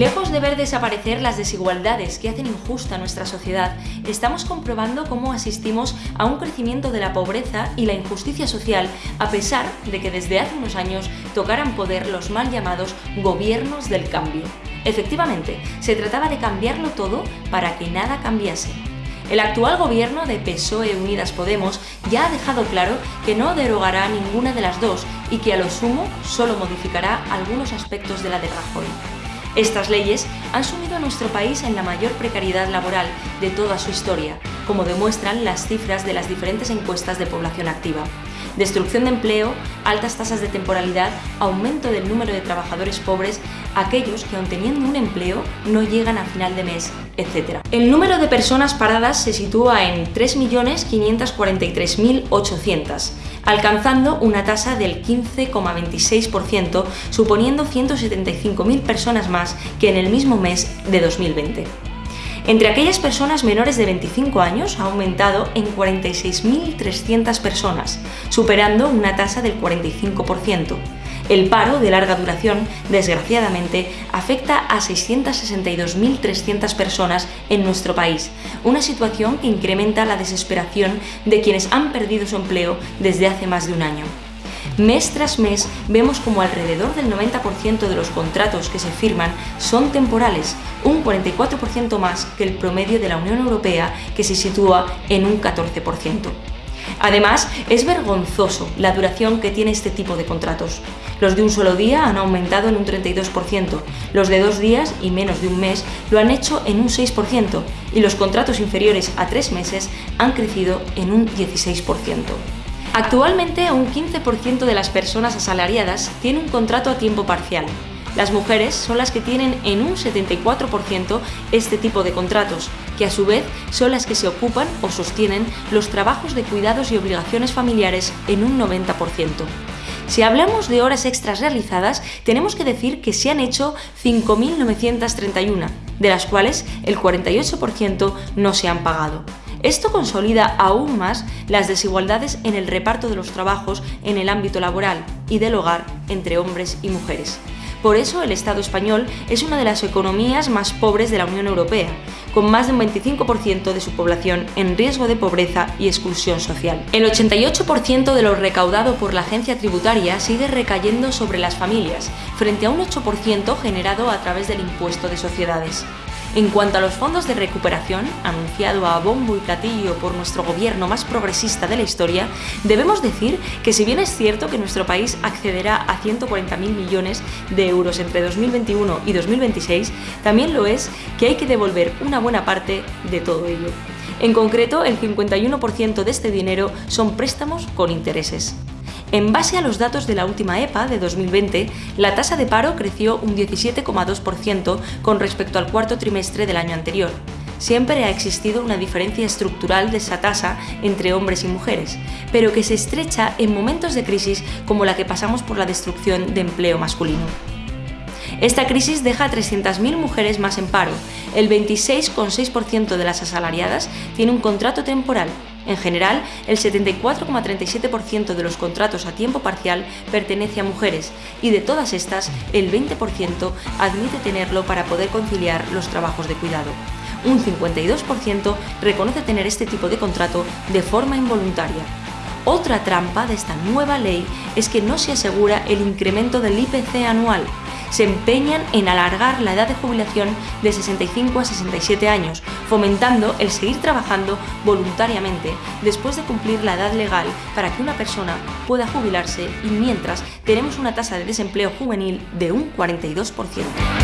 Lejos de ver desaparecer las desigualdades que hacen injusta nuestra sociedad, estamos comprobando cómo asistimos a un crecimiento de la pobreza y la injusticia social, a pesar de que desde hace unos años tocaran poder los mal llamados gobiernos del cambio. Efectivamente, se trataba de cambiarlo todo para que nada cambiase. El actual gobierno de PSOE Unidas Podemos ya ha dejado claro que no derogará ninguna de las dos y que a lo sumo solo modificará algunos aspectos de la de Rajoy. Estas leyes han sumido a nuestro país en la mayor precariedad laboral de toda su historia, como demuestran las cifras de las diferentes encuestas de población activa. Destrucción de empleo, altas tasas de temporalidad, aumento del número de trabajadores pobres, aquellos que aun teniendo un empleo no llegan a final de mes, etc. El número de personas paradas se sitúa en 3.543.800, alcanzando una tasa del 15,26%, suponiendo 175.000 personas más que en el mismo mes de 2020. Entre aquellas personas menores de 25 años ha aumentado en 46.300 personas, superando una tasa del 45%. El paro de larga duración, desgraciadamente, afecta a 662.300 personas en nuestro país, una situación que incrementa la desesperación de quienes han perdido su empleo desde hace más de un año. Mes tras mes vemos como alrededor del 90% de los contratos que se firman son temporales, un 44% más que el promedio de la Unión Europea que se sitúa en un 14%. Además, es vergonzoso la duración que tiene este tipo de contratos. Los de un solo día han aumentado en un 32%, los de dos días y menos de un mes lo han hecho en un 6% y los contratos inferiores a tres meses han crecido en un 16%. Actualmente un 15% de las personas asalariadas tiene un contrato a tiempo parcial. Las mujeres son las que tienen en un 74% este tipo de contratos, que a su vez son las que se ocupan o sostienen los trabajos de cuidados y obligaciones familiares en un 90%. Si hablamos de horas extras realizadas, tenemos que decir que se han hecho 5.931, de las cuales el 48% no se han pagado. Esto consolida aún más las desigualdades en el reparto de los trabajos en el ámbito laboral y del hogar entre hombres y mujeres. Por eso el Estado español es una de las economías más pobres de la Unión Europea, con más de un 25% de su población en riesgo de pobreza y exclusión social. El 88% de lo recaudado por la agencia tributaria sigue recayendo sobre las familias, frente a un 8% generado a través del impuesto de sociedades. En cuanto a los fondos de recuperación, anunciado a bombo y platillo por nuestro gobierno más progresista de la historia, debemos decir que si bien es cierto que nuestro país accederá a 140.000 millones de euros entre 2021 y 2026, también lo es que hay que devolver una buena parte de todo ello. En concreto, el 51% de este dinero son préstamos con intereses. En base a los datos de la última EPA de 2020, la tasa de paro creció un 17,2% con respecto al cuarto trimestre del año anterior. Siempre ha existido una diferencia estructural de esa tasa entre hombres y mujeres, pero que se estrecha en momentos de crisis como la que pasamos por la destrucción de empleo masculino. Esta crisis deja a 300.000 mujeres más en paro. El 26,6% de las asalariadas tiene un contrato temporal en general, el 74,37% de los contratos a tiempo parcial pertenece a mujeres y de todas estas, el 20% admite tenerlo para poder conciliar los trabajos de cuidado. Un 52% reconoce tener este tipo de contrato de forma involuntaria. Otra trampa de esta nueva ley es que no se asegura el incremento del IPC anual, se empeñan en alargar la edad de jubilación de 65 a 67 años, fomentando el seguir trabajando voluntariamente después de cumplir la edad legal para que una persona pueda jubilarse y mientras tenemos una tasa de desempleo juvenil de un 42%.